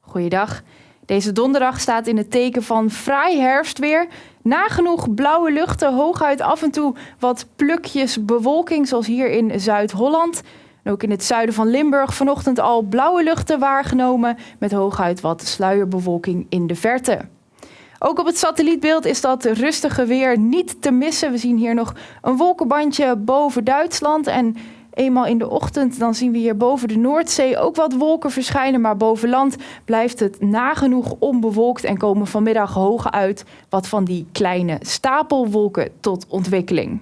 Goeiedag. Deze donderdag staat in het teken van fraai herfstweer. Nagenoeg blauwe luchten, hooguit af en toe wat plukjes bewolking, zoals hier in Zuid-Holland. ook in het zuiden van Limburg vanochtend al blauwe luchten waargenomen, met hooguit wat sluierbewolking in de verte. Ook op het satellietbeeld is dat rustige weer niet te missen. We zien hier nog een wolkenbandje boven Duitsland en eenmaal in de ochtend, dan zien we hier boven de Noordzee ook wat wolken verschijnen. Maar boven land blijft het nagenoeg onbewolkt en komen vanmiddag hoog uit wat van die kleine stapelwolken tot ontwikkeling.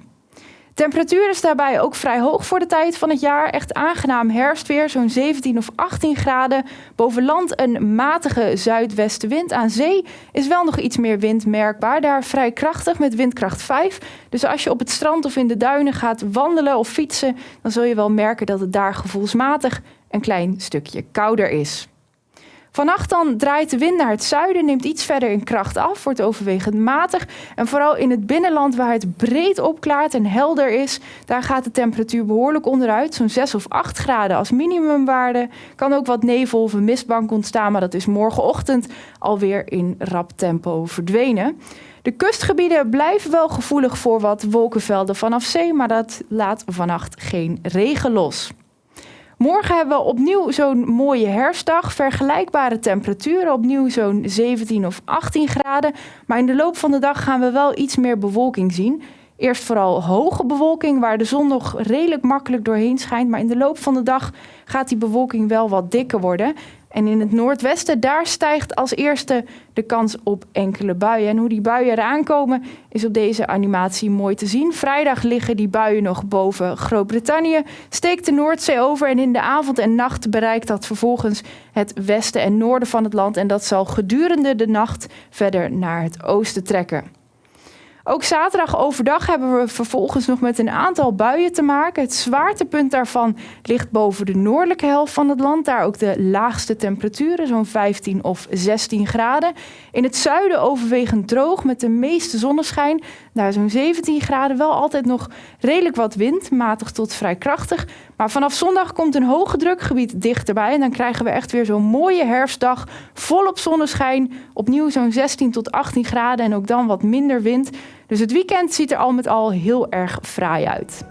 Temperatuur is daarbij ook vrij hoog voor de tijd van het jaar. Echt aangenaam herfstweer, zo'n 17 of 18 graden. Boven land een matige zuidwestenwind. Aan zee is wel nog iets meer wind merkbaar. Daar vrij krachtig met windkracht 5. Dus als je op het strand of in de duinen gaat wandelen of fietsen, dan zul je wel merken dat het daar gevoelsmatig een klein stukje kouder is. Vannacht dan draait de wind naar het zuiden, neemt iets verder in kracht af, wordt overwegend matig. En vooral in het binnenland waar het breed opklaart en helder is, daar gaat de temperatuur behoorlijk onderuit. Zo'n 6 of 8 graden als minimumwaarde. Kan ook wat nevel of een mistbank ontstaan, maar dat is morgenochtend alweer in rap tempo verdwenen. De kustgebieden blijven wel gevoelig voor wat wolkenvelden vanaf zee, maar dat laat vannacht geen regen los. Morgen hebben we opnieuw zo'n mooie herfstdag. Vergelijkbare temperaturen, opnieuw zo'n 17 of 18 graden. Maar in de loop van de dag gaan we wel iets meer bewolking zien. Eerst vooral hoge bewolking, waar de zon nog redelijk makkelijk doorheen schijnt. Maar in de loop van de dag gaat die bewolking wel wat dikker worden. En in het noordwesten, daar stijgt als eerste de kans op enkele buien. En hoe die buien eraan komen, is op deze animatie mooi te zien. Vrijdag liggen die buien nog boven Groot-Brittannië, steekt de Noordzee over en in de avond en nacht bereikt dat vervolgens het westen en noorden van het land. En dat zal gedurende de nacht verder naar het oosten trekken. Ook zaterdag overdag hebben we vervolgens nog met een aantal buien te maken. Het zwaartepunt daarvan ligt boven de noordelijke helft van het land. Daar ook de laagste temperaturen, zo'n 15 of 16 graden. In het zuiden overwegend droog met de meeste zonneschijn. Daar zo'n 17 graden, wel altijd nog redelijk wat wind, matig tot vrij krachtig. Maar vanaf zondag komt een hoge drukgebied dichterbij. En dan krijgen we echt weer zo'n mooie herfstdag, volop zonneschijn. Opnieuw zo'n 16 tot 18 graden en ook dan wat minder wind. Dus het weekend ziet er al met al heel erg fraai uit.